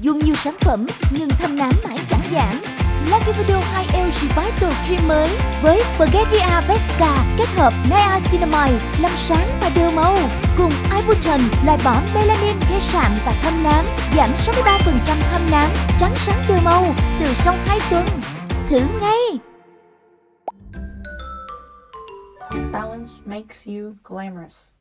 Dùng nhiều sản phẩm, nhưng thâm nám mãi chẳng giảm. Lakivido 2L Revital Cream mới với Bulgaria Vesca kết hợp Niacinamide làm sáng và đưa màu, cùng Ibutan loại bỏ melanin gây sạm và thâm nám, giảm 63% thâm nám, trắng sáng đưa màu từ sau 2 tuần. Thử ngay! Balance makes you glamorous.